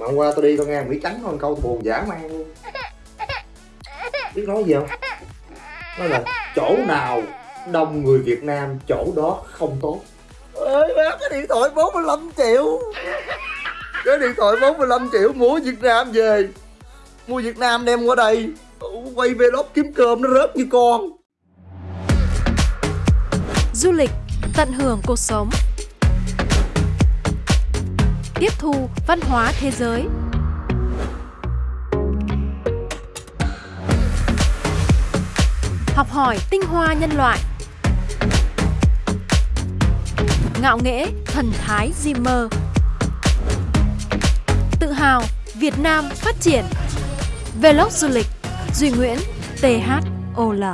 mà hôm qua tôi đi tôi nghe Mỹ Trắng con câu buồn dã man luôn. Biết nói gì không? Nói là chỗ nào đông người Việt Nam chỗ đó không tốt. Ơi bác cái điện thoại 45 triệu. Cái điện thoại 45 triệu mua Việt Nam về. Mua Việt Nam đem qua đây. Quay vlog kiếm cơm nó rớt như con. Du lịch, tận hưởng cuộc sống Tiếp thu văn hóa thế giới. Học hỏi tinh hoa nhân loại. Ngạo nghễ thần thái Zimmer. Tự hào Việt Nam phát triển. Vlog du lịch Duy Nguyễn THOL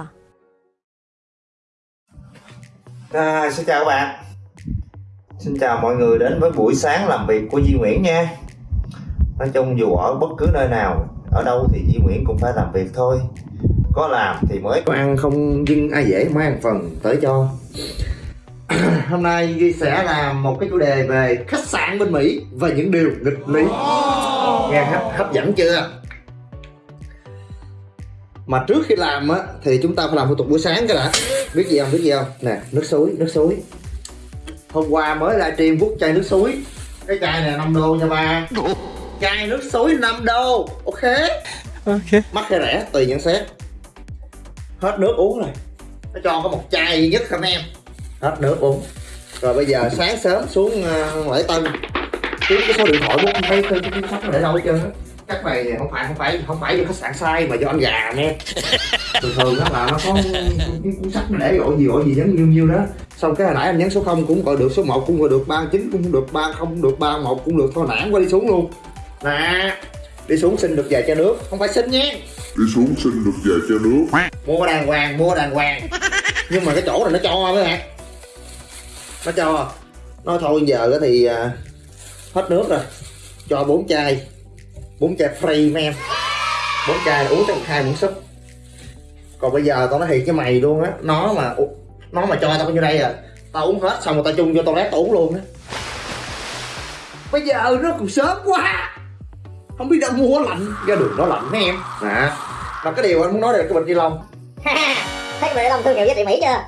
À, xin chào các bạn. Xin chào mọi người đến với buổi sáng làm việc của Duy Nguyễn nha. Nói chung dù ở bất cứ nơi nào Ở đâu thì Duy Nguyễn cũng phải làm việc thôi. Có làm thì mới có ăn không dưng ai dễ mới ăn phần tới cho. Hôm nay Duy sẽ làm một cái chủ đề về khách sạn bên Mỹ Và những điều nghịch lý. Nghe hấp, hấp dẫn chưa? Mà trước khi làm á thì chúng ta phải làm thủ tục buổi sáng cái đã. Biết gì không? Biết gì không? Nè nước suối nước suối hôm qua mới livestream vút chai nước suối. Cái chai này 5 đô nha ba. Chai nước suối 5 đô. Ok. Ok. Mắc hay rẻ tùy nhận xét. Hết nước uống rồi. Nó cho có một chai duy nhất không em. Hết nước uống. Rồi bây giờ sáng sớm xuống uh, lễ tân. Kiếm cái số điện thoại của thấy cái cuốn sách nó để đâu hết trơn á chắc này không phải không phải không phải do khách sạn sai mà do anh gà nè. Thường thường đó là nó có cái cuốn sách nó để gọi gì gọi gì nhấn nhiêu nhiêu đó xong cái hồi nãy anh nhấn số 0 cũng gọi được số 1 cũng gọi được 39 cũng được 30 cũng được 31 cũng được. Thôi nản qua đi xuống luôn. Nè đi xuống xin được vài chai nước. Không phải xin nhé. Đi xuống xin được vài chai nước. Mua đàng hoàng mua đàng hoàng. Nhưng mà cái chỗ này nó cho mấy bạn nó cho. Nói thôi giờ thì à, hết nước rồi. Cho bốn chai. Bốn chai free mấy em. Bốn chai uống trong hai muỗng súp. Còn bây giờ tao nói thiệt với mày luôn á nó mà nó mà cho tao như đây à? Tao uống hết xong rồi tao chung cho tao tao uống luôn á. Bây giờ nó còn sớm quá. Không biết đâu mua lạnh. Ra đường nó lạnh mấy em. Nè mà cái điều anh muốn nói là cái bịch ni lông thấy bịch ni lông thương hiệu giá trị Mỹ chưa?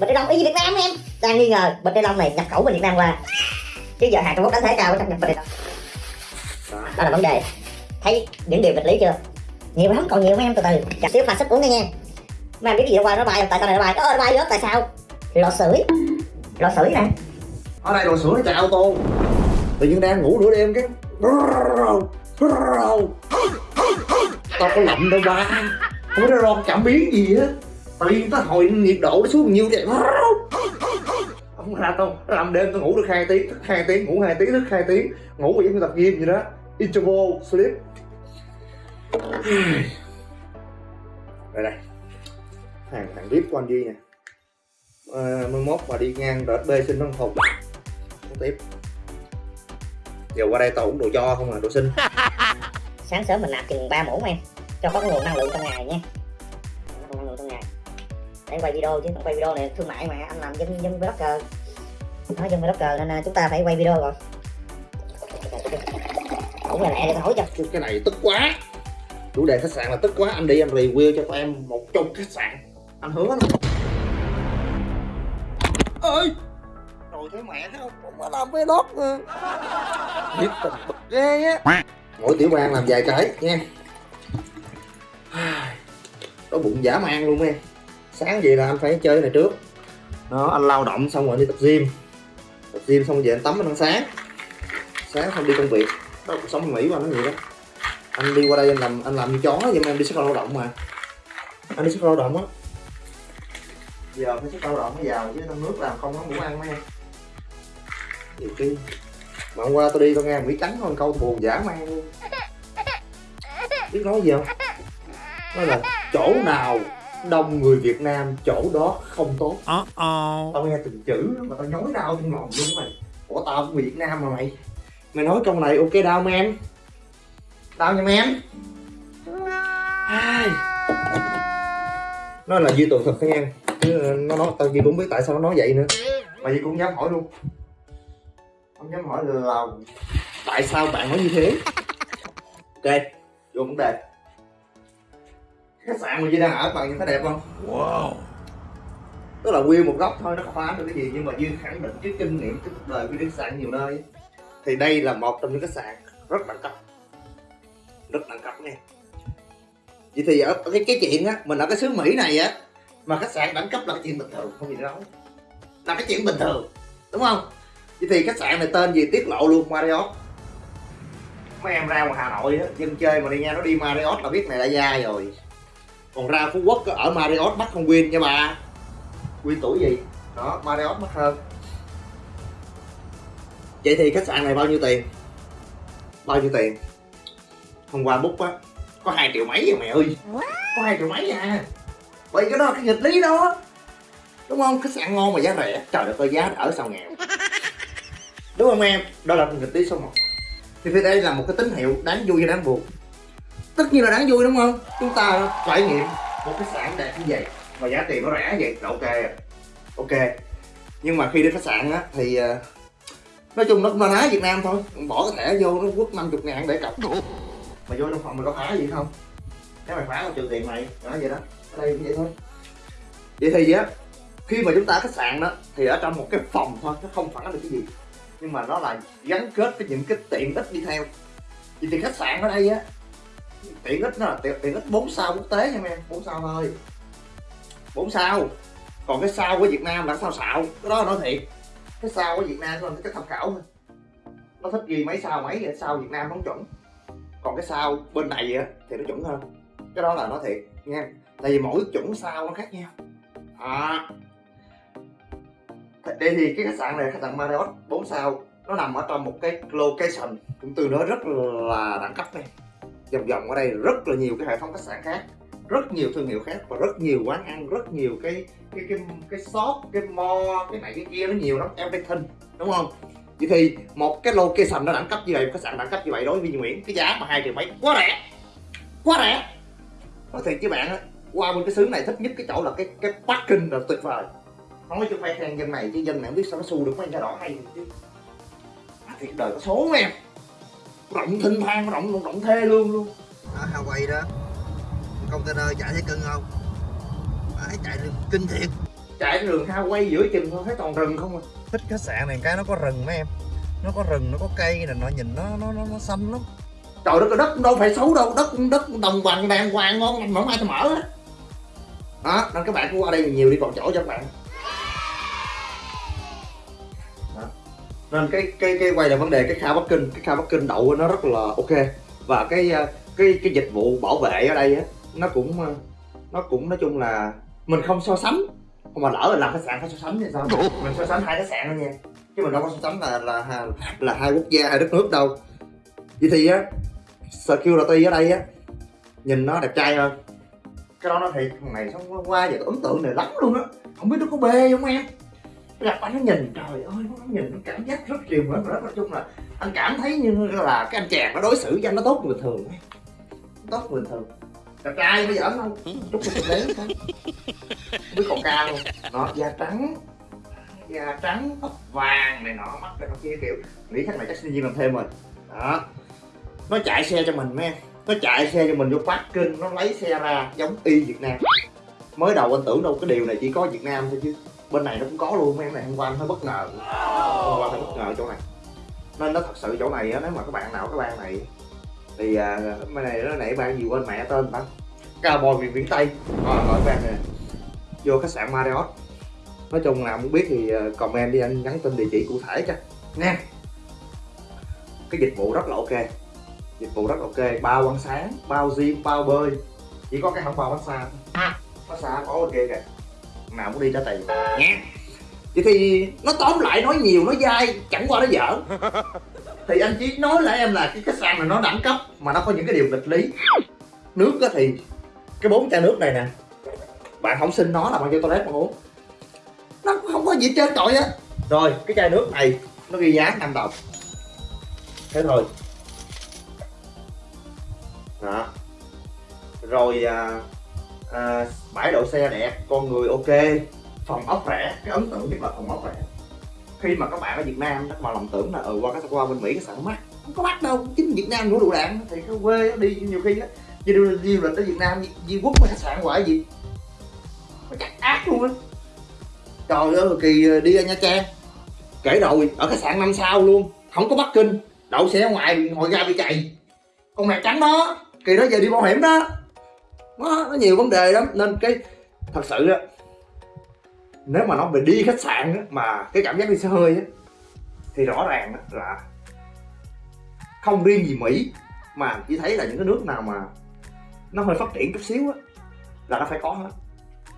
Bịch ni lông y Việt Nam em. Đang nghi ngờ bịch ni lông này nhập khẩu bên Việt Nam qua. Chứ giờ hàng Trung Quốc đánh thế cao trong nhập bịch ni lông đó là vấn đề. Thấy những điều nghịch lý chưa? Nhiều lắm còn nhiều mấy em từ từ. Chặt xíu pha sức uống đi nha mấy em biết gì đâu qua nó bay tại sao này nó bay? Ơ nó bay rớt tại sao? Lò sưởi. Lò sưởi nè. Ở đây đồ sửa nó chạy ô tô. Tự nhiên đang ngủ nửa đêm cái tao có lạnh đâu ba. Không có ron cảm biến gì á. Tự nhiên tao hồi nhiệt độ nó xuống nhiêu vậy. Không ra tao làm đêm tao ngủ được hai tiếng thức hai tiếng ngủ hai tiếng thức hai tiếng. Ngủ giống như tập gym vậy đó. Interval sleep. Đây đây hàng hàng vip của anh Duy nè. À, mai mốt mà đi ngang đợt B xin nó không tiếp. Giờ qua đây tao uống đồ cho không à đồ xin. Sáng sớm mình nạp chừng ba muỗng em cho có nguồn năng lượng trong ngày nha. Năng lượng trong ngày. Để quay video chứ quay video này thương mại mà anh làm dân dân blogger nói dân blogger nên chúng ta phải quay video rồi. Cũng là lẹ để hỏi cho. Cái này tức quá. Chủ đề khách sạn là tức quá. Anh đi em review cho tụi em một chục khách sạn anh hứa lắm. Ơi rồi thấy mẹ thấy không cũng có làm vlog nữa biết tình bực ghê á. Mỗi tiểu bang làm vài cái, nha. Có bụng giả man luôn em sáng vậy là anh phải chơi này trước. Đó, anh lao động xong rồi đi tập gym. Tập gym xong về anh tắm anh ăn sáng. Sáng xong đi công việc. Đó, cuộc sống mỹ mà nó vậy đó. Anh đi qua đây anh làm anh làm như chó vậy mà em đi xuất khẩu lao động mà. Anh đi xuất khẩu lao động á giờ phải xuất khẩu lao động mới giàu chứ trong nước làm không có ngủ ăn mấy em. Nhiều khi mà hôm qua tôi đi tôi nghe mỹ trắng con câu buồn dã man luôn. Biết nói gì không? Nói là chỗ nào đông người Việt Nam chỗ đó không tốt. Uh -oh. tao nghe từng chữ mà tao nhói đau trong lòng luôn mày. Ủa tao cũng Việt Nam mà mày. Mày nói câu này ok đau mà em? Đau nha em. Ai? Nó là duy tường thật nha chứ nó nói tao gì cũng biết tại sao nó nói vậy nữa. Mà gì cũng dám hỏi luôn. Không dám hỏi là tại sao bạn nói như thế? Ok vô vấn đề. Khách sạn mà Duy đang ở bạn nhìn thấy đẹp không? Wow. tức là nguyên một góc thôi nó phá được cái gì nhưng mà Duy khẳng định trước kinh nghiệm trước cuộc đời đi khách sạn nhiều nơi. Thì đây là một trong những khách sạn rất đẳng cấp. Rất đẳng cấp nha. Vậy thì ở ở cái cái chuyện á mình ở cái xứ Mỹ này á mà khách sạn đẳng cấp là cái chuyện bình thường không gì đâu là cái chuyện bình thường đúng không? Vậy thì khách sạn này tên gì? Tiết lộ luôn Marriott. Mấy em ra ngoài Hà Nội á dân chơi mà đi nha nó đi Marriott là biết này là gia rồi. Còn ra Phú Quốc ở Marriott mắc không Win nha bà. Win tuổi gì? Đó Marriott mắc hơn. Vậy thì khách sạn này bao nhiêu tiền? Bao nhiêu tiền? Hôm qua book á có hai triệu mấy à mẹ ơi. Có hai triệu mấy à bởi cái đó là cái nghịch lý đó. Đúng không? Khách sạn ngon mà giá rẻ. Trời đất ơi, giá ở sao nghèo. Đúng không em? Đó là nghịch lý số một. Thì phía đây là một cái tín hiệu đáng vui hay đáng buồn. Tất nhiên là đáng vui đúng không? Chúng ta trải nghiệm một khách sạn đẹp như vậy mà giá tiền nó rẻ vậy là ok. Ok. Nhưng mà khi đi khách sạn á, thì ờ, nói chung nó cũng là lá Việt Nam thôi. Bỏ cái thẻ vô nó quất 50 ngàn để cọc. Mà vô trong phòng mày có phá gì không? Nếu mày phá tao trừ tiền mày nói vậy đó đây cũng vậy thôi. Vậy thì á khi mà chúng ta ở khách sạn đó thì ở trong một cái phòng thôi nó không phản ánh được cái gì. Nhưng mà nó là gắn kết với những cái tiện ích đi theo. Vậy thì khách sạn ở đây á tiện ích nó là tiện, tiện ích 4 sao quốc tế nha em 4 sao thôi. 4 sao. Còn cái sao của Việt Nam là sao xạo? Cái đó là nói thiệt. Cái sao của Việt Nam là cái tham khảo thôi. Nó thích ghi mấy sao mấy vậy sao Việt Nam không chuẩn. Còn cái sao bên này á thì nó chuẩn hơn. Cái đó là nói thiệt nha tại vì mỗi chuẩn sao nó khác nhau. À. Đây thì cái khách sạn này, khách sạn Marriott 4 sao, nó nằm ở trong một cái location cũng từ đó rất là đẳng cấp này vòng vòng ở đây rất là nhiều cái hệ thống khách sạn khác, rất nhiều thương hiệu khác và rất nhiều quán ăn, rất nhiều cái cái cái cái shop, cái mo cái này cái kia nó nhiều lắm, everything, đúng không? Vậy thì một cái location nó đẳng cấp như vậy, một khách sạn đẳng cấp như vậy đối với Duy Nguyễn, cái giá mà hai triệu mấy, quá rẻ quá rẻ. Nói thiệt với bạn á qua bên cái xứ này thích nhất cái chỗ là cái cái parking là tuyệt vời. Nói chứ phải khen dân này chứ dân này không biết sao nó xu được mấy nhà đỏ hay chứ. À, thiệt đời có số em? Rộng thinh thang rộng rộng, rộng thê luôn. Luôn ở Hawaii đó. Container chạy thấy cưng không? Phải chạy rừng kinh thiệt. Chạy đường Hawaii giữa chừng thôi thấy toàn rừng không à? Thích khách sạn này cái nó có rừng mấy em. Nó có rừng nó có cây này nó nhìn nó nó nó, nó xanh lắm. Trời đất đất đâu phải xấu đâu. Đất đất đồng bằng đàng hoàng ngon lành mà không ai mở á đó nên các bạn cứ qua đây nhiều đi còn chỗ cho các bạn. Đó. nên cái cái cái quay là vấn đề cái kha bắc kinh cái kha bắc kinh đậu nó rất là ok. Và cái ờ, cái cái dịch vụ bảo vệ ở đây á nó cũng ờ, nó cũng nói chung là mình không so sánh. Không mà lỡ là làm khách sạn phải so sánh thì sao? Mình so sánh hai khách sạn thôi nha. Chứ mình đâu có so sánh là là là, là hai quốc gia hai đất nước đâu. Vậy thì á security ở đây á nhìn nó đẹp trai hơn cái đó nó thiệt thằng này xong qua qua giờ ấn tượng này lắm luôn á. Không biết nó có bê không em? Gặp anh nó nhìn trời ơi nó nhìn nó cảm giác rất và rất nói chung là anh cảm thấy như là cái anh chàng nó đối xử với anh nó tốt bình thường tốt bình thường. Đẹp trai bây giờ không? Chút một đấy không biết còn cao không? Nó da trắng da trắng tóc vàng này nọ mắt này nọ kia kiểu nghĩ chắc này chắc sinh viên làm thêm rồi. Đó. Nó chạy xe cho mình mấy em nó chạy xe cho mình vô parking nó lấy xe ra giống y Việt Nam. Mới đầu anh tưởng đâu cái điều này chỉ có Việt Nam thôi chứ. Bên này nó cũng có luôn mấy em này hôm qua anh hơi bất ngờ. Hôm qua hơi bất ngờ chỗ này. Nên nó thật sự chỗ này á nếu mà các bạn nào các bạn này thì à, bên này nó nãy ban gì quên mẹ tên bạn Cowboy miền biển Tây. Ờ, ờ, à, gọi bạn nè. Vô khách sạn Marriott. Nói chung là muốn biết thì à, comment đi anh nhắn tin địa chỉ cụ thể cho. Nha. Cái dịch vụ rất là ok dịch vụ rất ok. Bao ăn sáng bao gym bao bơi. Chỉ có cái không bao massage thôi massage có kia kìa. Nào muốn đi trả tiền. Nha vậy thì nó tóm lại nói nhiều nói dai chẳng qua nó giỡn. Thì anh chỉ nói lại em là cái khách sạn này nó đẳng cấp mà nó có những cái điều nghịch lý. Nước á thì cái bốn chai nước này nè. Bạn không xin nó là bạn cho toilet mà uống. Nó không có gì trên trội á. Rồi cái chai nước này nó ghi giá 5 đồng. Thế thôi đó. Rồi à, à, bãi đậu xe đẹp con người ok. Phòng ốc rẻ cái ấn tượng nhất là phòng ốc rẻ. Khi mà các bạn ở Việt Nam các bạn lòng tưởng là ừ qua cái qua bên Mỹ cái sạn mắc. Không có mắc đâu chính Việt Nam đủ đủ đạn thì cái quê đi nhiều khi á đi du lịch ở Việt Nam di, di quốc mà khách sạn hoài gì. Mà chắc ác luôn á. Trời ơi kỳ ờ, đi ra Nha Trang kể rồi ở khách sạn năm sao luôn không có Bắc Kinh. Đậu xe ngoài ngồi ra bị chạy. Con mẹ trắng đó kỳ đó về đi bảo hiểm đó. Nó, nó nhiều vấn đề lắm. Nên cái thật sự á nếu mà nói về đi khách sạn á, mà cái cảm giác đi xe hơi á thì rõ ràng á, là không riêng gì Mỹ mà chỉ thấy là những cái nước nào mà nó hơi phát triển chút xíu á là nó phải có hết.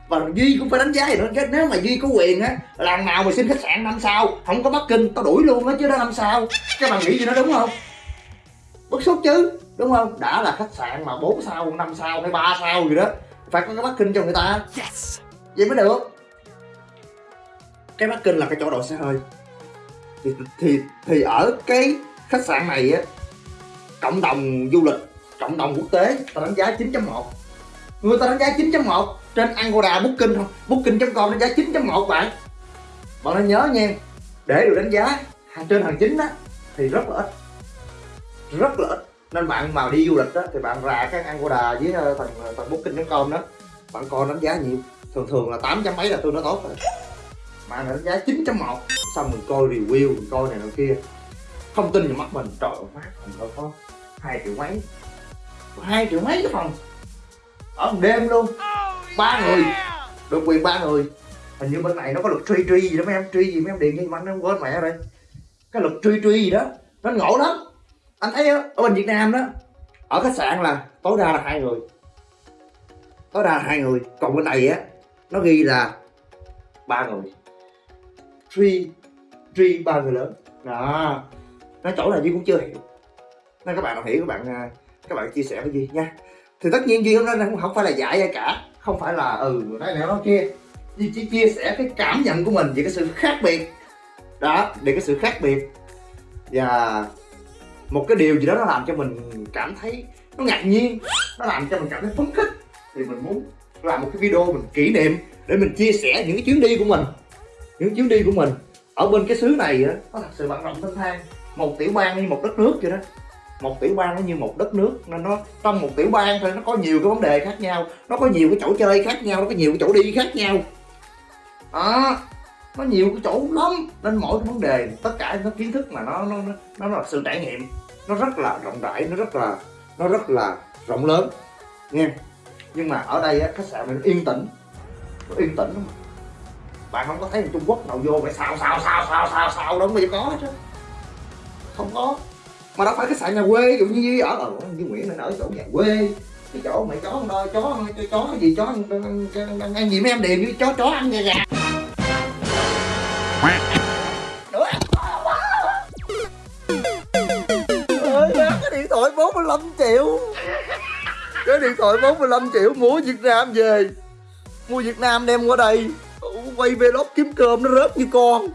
Và duy cũng phải đánh giá gì nữa chứ nếu mà duy có quyền á làm nào mà xin khách sạn năm sao không có bắc kinh tao đuổi luôn á chứ đó năm sao. Các bạn nghĩ gì nó đúng không? Bức xúc chứ đúng không? Đã là khách sạn mà 4 sao 5 sao hay 3 sao gì đó. Phải có cái bắc kinh cho người ta. Yes. vậy mới được. Cái bắc kinh là cái chỗ đậu xe hơi. Thì thì thì ở cái khách sạn này á cộng đồng du lịch cộng đồng quốc tế ta đánh giá 9.1 người ta đánh giá 9.1 trên Agoda Booking không Booking.com đánh giá 9.1 bạn. Bạn nên nhớ nha để được đánh giá hàng trên hàng chính á thì rất là ít. Rất là ít nên bạn mà đi du lịch đó, thì bạn ra cái Agoda với thằng ờ, thằng ờ, Booking.com đó. Bạn coi đánh giá nhiều. Thường thường là 8 chấm mấy là tôi nó tốt rồi. Mà nó đánh giá 9.1 xong mình coi review, mình coi này nọ kia. Không tin vào mắt mình, trời ơi mát mình đâu có hai triệu mấy. Hai triệu mấy cái phòng. Ở một đêm luôn. Ba người. Được quyền ba người. Hình như bên này nó có luật truy truy gì đó mấy em. Truy gì mấy em, điện như anh nó quên mẹ rồi. Cái luật truy truy gì đó. Nó ngộ lắm anh thấy á, ở bên Việt Nam đó ở khách sạn là tối đa là hai người. Tối đa là hai người còn bên này á nó ghi là ba người. Truy truy ba người lớn. Đó nó chỗ này duy cũng chưa hiểu. Nên các bạn nào hiểu các bạn à, các bạn chia sẻ với duy nha. Thì tất nhiên duy hôm nay không, không phải là giải ai cả không phải là ừ nói này nói kia. Duy chỉ chia sẻ cái cảm nhận của mình về cái sự khác biệt. Đó về cái sự khác biệt. Và một cái điều gì đó nó làm cho mình cảm thấy nó ngạc nhiên, nó làm cho mình cảm thấy phấn khích. Thì mình muốn làm một cái video mình kỷ niệm để mình chia sẻ những cái chuyến đi của mình. Những chuyến đi của mình ở bên cái xứ này á, nó thật sự bận rộn thân thang. Một tiểu bang như một đất nước vậy đó. Một tiểu bang nó như một đất nước, nên nó, trong một tiểu bang thôi, nó có nhiều cái vấn đề khác nhau, nó có nhiều cái chỗ chơi khác nhau, nó có nhiều cái chỗ đi khác nhau. Đó nó nhiều cái chỗ lắm nên mỗi cái vấn đề tất cả nó kiến thức mà nó nó nó, nó là sự trải nghiệm. Nó rất là rộng rãi nó rất là nó rất là rộng lớn nha nhưng mà ở đây á khách sạn này nó yên tĩnh nó yên tĩnh lắm. Bạn không có thấy người Trung Quốc nào vô phải xào xào xào xào xào xào đâu mà có hết không có. Mà đâu phải khách sạn nhà quê dụ như ở ờ, ở như Nguyễn nên ở chỗ nhà quê. Cái chỗ mày chó đôi chó chó, chó gì chó ăn, ăn gì mấy em đều với chó chó ăn gà gà. Triệu. Cái điện thoại 45 triệu mua Việt Nam về. Mua Việt Nam đem qua đây. Quay vlog kiếm cơm nó rớt như con.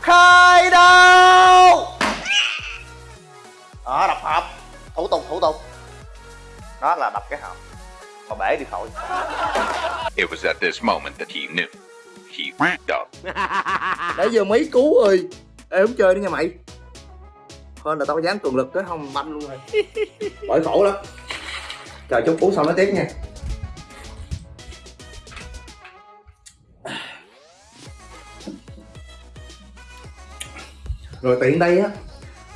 Khai đâu đó đập hộp. Thủ tục thủ tục. Đó là đập cái hộp. Mà bể đi khỏi. It was at this moment that he knew. He up. nãy giờ mấy cú rồi. Ê không chơi nữa nha mày hơn là tao có dám cường lực tới không banh luôn rồi. Bởi khổ lắm. Chờ chút cú xong nói tiếp nha. Rồi tiện đây á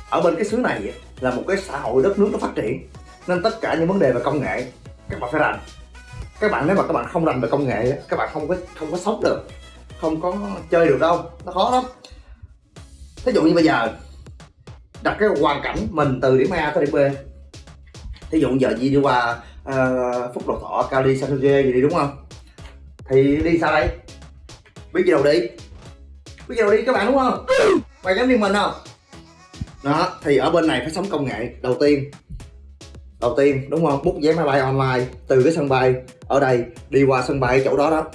ở bên cái xứ này á, là một cái xã hội đất nước nó phát triển nên tất cả những vấn đề về công nghệ các bạn phải rành. Các bạn nếu mà các bạn không rành về công nghệ á, các bạn không có không có sống được không có chơi được đâu nó khó lắm. Thí dụ như bây giờ đặt cái hoàn cảnh mình từ điểm A tới điểm B. Thí dụ giờ gì đi qua uh, phúc lộc thọ cali san jose gì đi đúng không? Thì đi sao đây biết gì đâu đi. Biết gì đâu đi các bạn đúng không? Mày dám đi mình không? Đó thì ở bên này phải sống công nghệ đầu tiên. Đầu tiên đúng không? Bút vé máy bay online từ cái sân bay ở đây đi qua sân bay chỗ đó đó.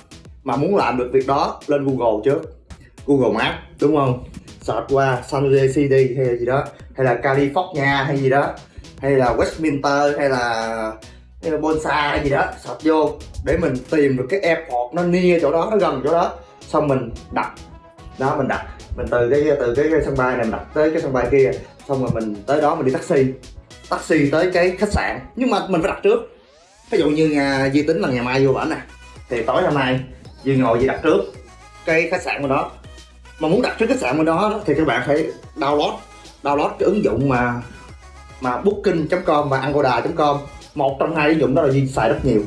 Mà muốn làm được việc đó lên google trước. Google maps đúng không? Search qua san jose city hay là gì đó hay là california hay gì đó hay là westminster hay là hay là bonsa hay gì đó search vô để mình tìm được cái airport nó near chỗ đó nó gần chỗ đó. Xong mình đặt đó mình đặt mình từ cái từ cái, cái sân bay này mình đặt tới cái sân bay kia xong rồi mình tới đó mình đi taxi. Taxi tới cái khách sạn nhưng mà mình phải đặt trước. Ví dụ như nhà di tính là ngày mai vô bển nè thì tối hôm nay Duy ngồi Duy đặt trước cái khách sạn của đó mà muốn đặt trước khách sạn bên đó thì các bạn phải download download cái ứng dụng mà mà booking.com và agoda.com một trong hai ứng dụng đó là Duy xài rất nhiều.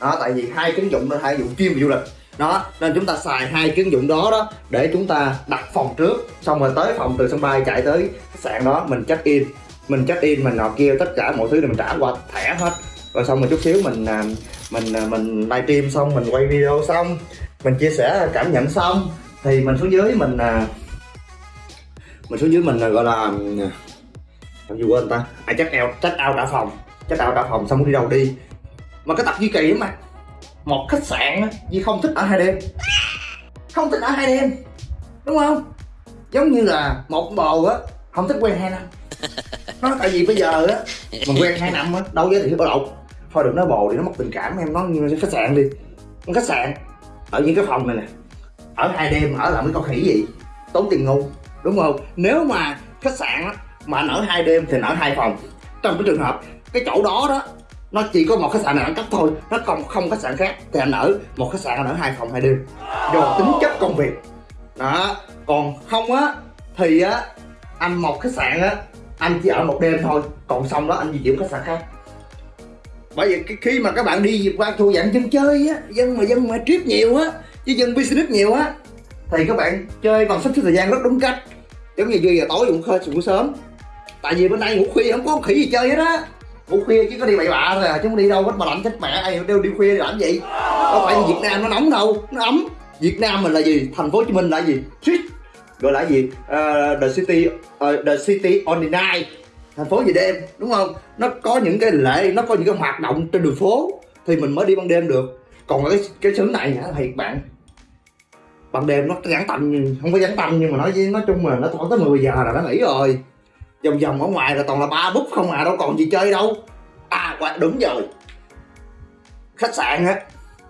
Đó, tại vì hai cái ứng dụng đó hai ứng dụng chuyên về du lịch. Đó, nên chúng ta xài hai cái ứng dụng đó đó để chúng ta đặt phòng trước, xong rồi tới phòng từ sân bay chạy tới khách sạn đó, mình check in. Mình check in, mình nọ kia tất cả mọi thứ đều mình trả qua thẻ hết. Rồi xong rồi chút xíu mình à, mình à, mình livestream xong, mình quay video xong, mình chia sẻ cảm nhận xong thì mình xuống dưới mình à, mình xuống dưới mình à, gọi là làm gì quên ta? À check out check out trả phòng check out trả phòng xong đi đâu đi. Mà cái tập duy kỳ mà một khách sạn á duy không thích ở hai đêm. Không thích ở hai đêm đúng không? Giống như là một bồ á không thích quen hai năm. Nó tại vì bây giờ á mình quen hai năm á đâu giới thiệu ở đâu thôi đừng nói bồ thì nó mất tình cảm em nói như khách sạn đi. Khách sạn ở những cái phòng này nè ở hai đêm ở làm cái con khỉ gì? Tốn tiền ngu, đúng không? Nếu mà khách sạn á, mà anh ở hai đêm thì anh ở hai phòng. Trong cái trường hợp, cái chỗ đó đó, nó chỉ có một khách sạn nào đẳng cấp thôi, nó không không khách sạn khác, thì anh ở một khách sạn anh ở hai phòng hai đêm. Do tính chất công việc. Đó, còn không á, thì á, anh một khách sạn á, anh chỉ ở một đêm thôi, còn xong đó anh di chuyển khách sạn khác. Bởi vì cái khi mà các bạn đi qua thuộc dạng dân chơi á, dân mà dân mà trip nhiều á chứ dân business nhiều á thì các bạn chơi bằng sắp xếp thời gian rất đúng cách. Giống như giờ tối cũng khơi cũng sớm. Tại vì bên đây ngủ khuya không có khỉ gì chơi hết á. Ngủ khuya chứ có đi bậy bạ thôi à chứ không đi đâu hết mà lạnh chết mẹ. Ai đều đi khuya đi làm gì? Đâu phải vì Việt Nam nó nóng đâu nó ấm. Việt Nam mình là gì? Thành phố Hồ Chí Minh là gì? Shit. gọi là gì? Uh, the city uh, the city on the night. Thành phố về đêm đúng không? Nó có những cái lễ nó có những cái hoạt động trên đường phố thì mình mới đi ban đêm được. Còn cái cái xứ này hả thiệt bạn? Ban đêm nó gắn tầm không có gắn tầm nhưng mà nói với nói chung là nó khoảng tới 10 giờ là nó nghỉ rồi. Vòng vòng ở ngoài là toàn là ba bút không à đâu còn gì chơi đâu. À quả đúng rồi. Khách sạn á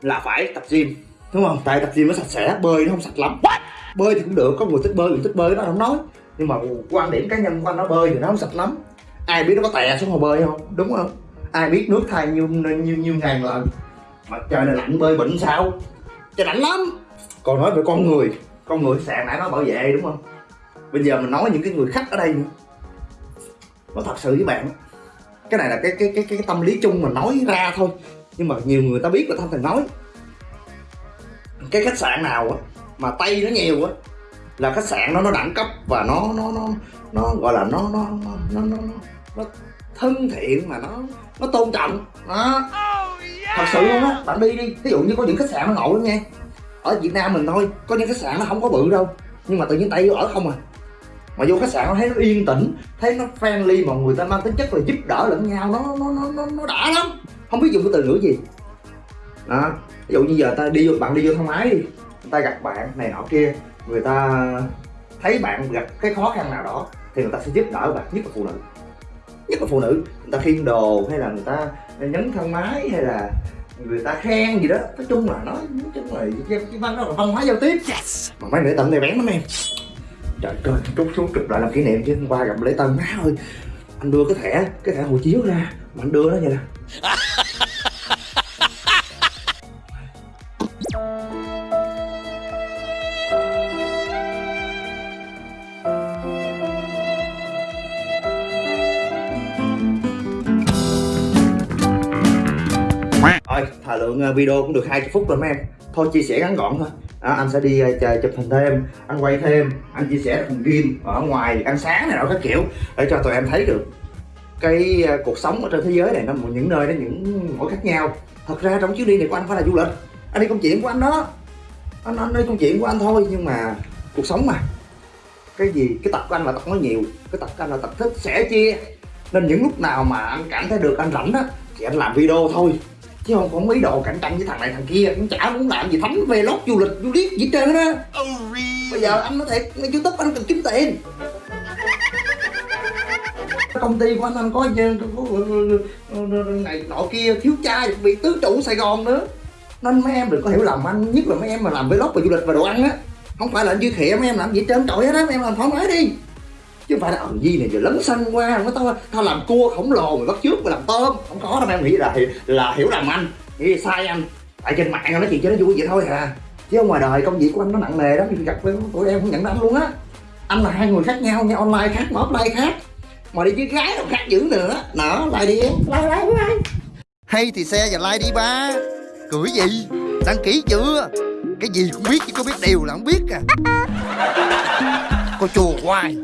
là phải tập gym đúng không? Tại tập gym nó sạch sẽ bơi nó không sạch lắm. Bơi thì cũng được có người thích bơi người thích bơi nó không nói. Nhưng mà quan điểm cá nhân của anh nó bơi thì nó không sạch lắm. Ai biết nó có tè xuống hồ bơi không? Đúng không? Ai biết nước thay như như như ngàn lần? Mà trời này lạnh bơi bệnh sao? Trời lạnh lắm còn nói về con người con người sàn nãy nó bảo vệ đúng không? Bây giờ mình nói những cái người khách ở đây nữa. Nó thật sự với bạn cái này là cái cái cái cái tâm lý chung mà nói ra thôi. Nhưng mà nhiều người ta biết là ta thành nói. Cái khách sạn nào á mà tây nó nhiều á là khách sạn nó nó đẳng cấp và nó nó nó nó gọi là nó nó nó nó nó, nó thân thiện mà nó nó tôn trọng. Đó. Thật sự luôn á bạn đi đi. Ví dụ như có những khách sạn nó ngộ lắm nha ở Việt Nam mình thôi có những khách sạn nó không có bự đâu nhưng mà tự nhiên Tây ở không à. Mà vô khách sạn nó thấy nó yên tĩnh thấy nó friendly mà người ta mang tính chất là giúp đỡ lẫn nhau nó nó nó nó, nó đã lắm. Không biết dùng cái từ ngữ gì. Đó ví dụ như giờ ta đi vô bạn đi vô thang máy đi người ta gặp bạn này nọ kia người ta thấy bạn gặp cái khó khăn nào đó thì người ta sẽ giúp đỡ bạn nhất là phụ nữ. Nhất là phụ nữ người ta khiêng đồ hay là người ta nhấn thang máy hay là người ta khen gì đó. Nói chung là nói nói chung là cái, cái văn đó là văn hóa giao tiếp. Mà mấy nữ tận này bén lắm em. Trời ơi trút xuống chụp lại làm kỷ niệm chứ. Hôm qua gặp lễ tân má ơi. Anh đưa cái thẻ cái thẻ hộ chiếu ra. Mà anh đưa nó vậy nè lượng à, video cũng được 20 phút rồi mấy em. Thôi chia sẻ ngắn gọn thôi. À, Anh sẽ đi uh, chụp hình thêm, anh quay thêm Anh chia sẻ cùng gym ở ngoài ăn sáng này nọ các kiểu Để cho tụi em thấy được cái uh, cuộc sống ở trên thế giới này nó những nơi nó những mỗi khác nhau. Thật ra trong chuyến đi này của anh phải là du lịch. Anh đi công chuyện của anh đó. Anh, anh đi công chuyện của anh thôi nhưng mà cuộc sống mà. Cái gì cái tập của anh là tập nói nhiều cái tập của anh là tập thích sẻ chia. Nên những lúc nào mà anh cảm thấy được anh rảnh á thì anh làm video thôi chứ không có ý đồ cạnh tranh với thằng này thằng kia cũng chả muốn làm gì thánh vlog du lịch du liếc gì trơn á. Bây giờ anh nói thiệt youtube anh cần kiếm tiền. Công ty của anh anh có này nọ kia thiếu trai bị tứ trụ sài gòn nữa. Nên mấy em đừng có hiểu lầm anh nhất là mấy em mà làm vlog về du lịch và đồ ăn á. Không phải là anh Duy Khiệm em làm gì trơn trọi hết á em làm thoải mái đi chứ không phải là ờ Di này giờ lấn xanh qua nó tao tao làm cua khổng lồ mày bắt trước mày làm tôm. Không có đâu em nghĩ là là hiểu lầm anh nghĩ sai anh tại trên mạng nói chuyện cho nó vui vậy thôi à. Chứ ngoài đời công việc của anh nó nặng nề lắm gặp với tụi em không nhận ra anh luôn á. Anh là hai người khác nhau nha online khác mà offline khác. Mà đi với gái đâu khác dữ nữa. Nọ lại đi. Em like like like hay thì xe và like đi ba. Cười gì? Đăng ký chưa? Cái gì cũng biết chứ có biết điều là không biết à. Cô chùa hoài